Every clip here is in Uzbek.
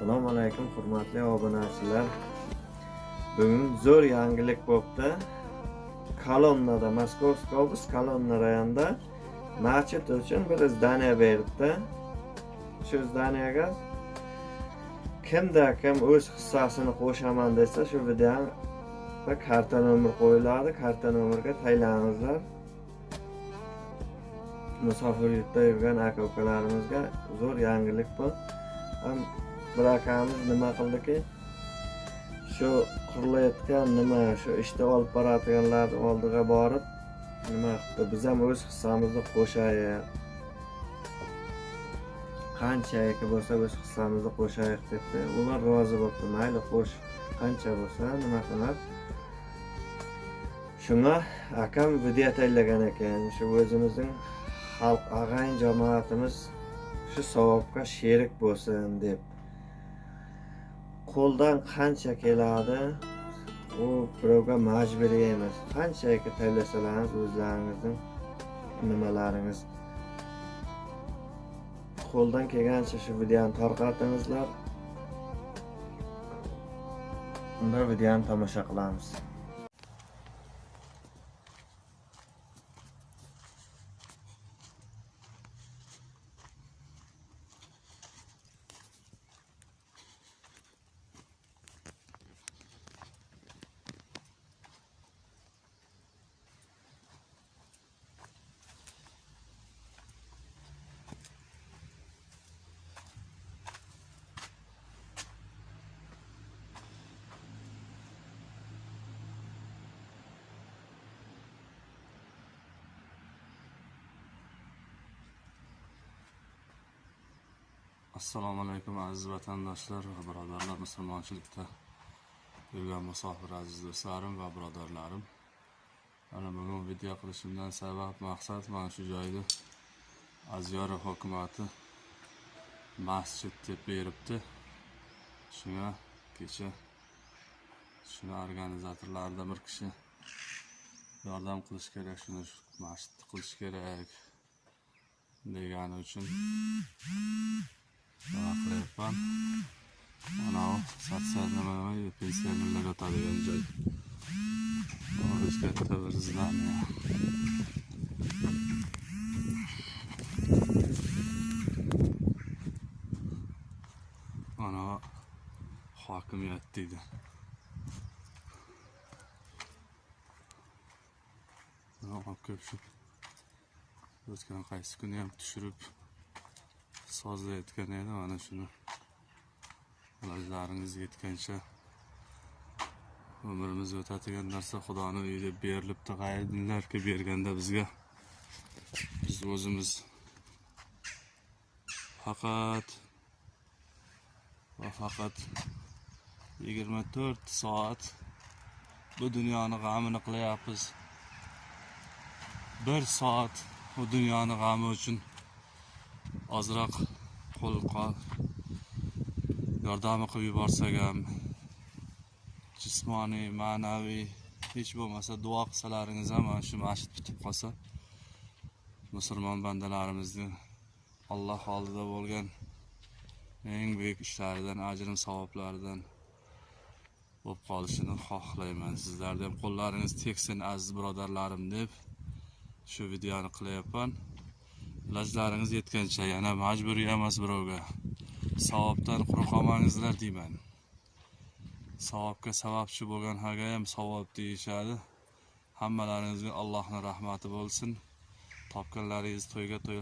assalomu alaykum hurmatli obunachilar. Bugun zo'r yangilik bo'libdi kolonnada moskovskiy oblast kolonna rayonida machit uchun bir zdaniya beribdi. Shu zdaniyaga kimda kim o'z hissasini qo'shaman desa shu videoga karta nomer qo'yiladi karta nomerga taylaningizlar musofir yurtda yurgan aka ukalarimizga zo'r yangilik bu ham bir akamiz nima qildiki? Shu qurilayotgan nima shu ishni olib boradiganlar oldiga borib nima qilibdi biz ham o'z hissamizni qo'shaylik qanchaki bo'lsa o'z hissamizni qo'shaylik debdi. Ular rozi bo'libdi. Mayli xo'sh qancha bo'lsa nima qilib shunga akam video tayyorlagan ekan. Shu o'zimizning xalq ag'ayin jamoatimiz shu savobga sherik bo'lsin deb. Qo'ldan qancha keladi? U birovga majburiy emas. Qanchaki tayyorlasalaringiz o'zlaringizning nimalaringiz? Qo'ldan kelgancha shu videoni tarqatingizlar unda videoni tomosha qilamiz. Assalomu alaykum aziz vatandoshlar va birodarlar musulmonchilikda yurgan musofir aziz do'stlarim va birodarlarim. Mana bugun video qilishimdan sabab maqsad mana shu joyda azyora hukumati masjid deb beribdi. Shunga kecha shuni organizatorlaridan bir kishi yordam qilish kerak shuni masjid qilish kerak degani uchun nima qilyapman anavi sakson nima nima pensionerlar yotadigan joy o'zi katta bir zdание anavi hokimiyat deydi olib kelib sozda aytgan edi. Mana shuni ilojlaringiz yetgancha umrimiz o'tadigan narsa xudoni uyida berilibdi qayerlarga berganda bizga biz o'zimiz faqat va faqat yigirma to'rt soat bu dunyoni g'amini qilyapmiz. Bir soat bu dunyoni g'ami uchun ozroq qo'l qol. Yordami qilib yuborsak ham jismoniy ma'naviy hech bo'lmasa duo qilsalaringiz ham mana shu masjid bitib qolsa musulmon bandalarimizni alloh oldida bo'lgan eng buyuk ishlaridan ajrim savoblaridan bo'lib qolishini xohlayman sizlarni ham qo'llaringiz tegsin aziz birodarlarim deb shu videoni qilyapman ilojlaringiz yetgancha yana majburiy emas birovga. Savobdan quruq qolmangizlar deyman. Savobga sababchi bo'lgan haga ham savob deyishadi. Hammalaringizga allohni rahmati bo'lsin. Topganlaringiz to'yga to'y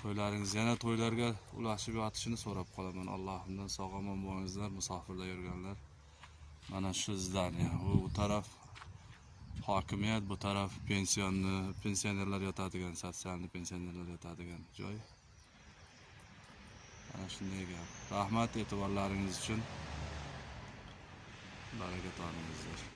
to'ylaringiz yana to'ylarga ulashib yotishini so'rab qolaman. Allohimdan sog' omon bo'lingizlar musofirda yurganlar. Mana shu zdaniya u taraf hokimiyat bu taraf pensionni pensionerlar yotadigan sotsialniy pensionerlar yotadigan joy. Mana shunday gap. Rahmat e'tiborlaringiz uchun. Baraka topingizlar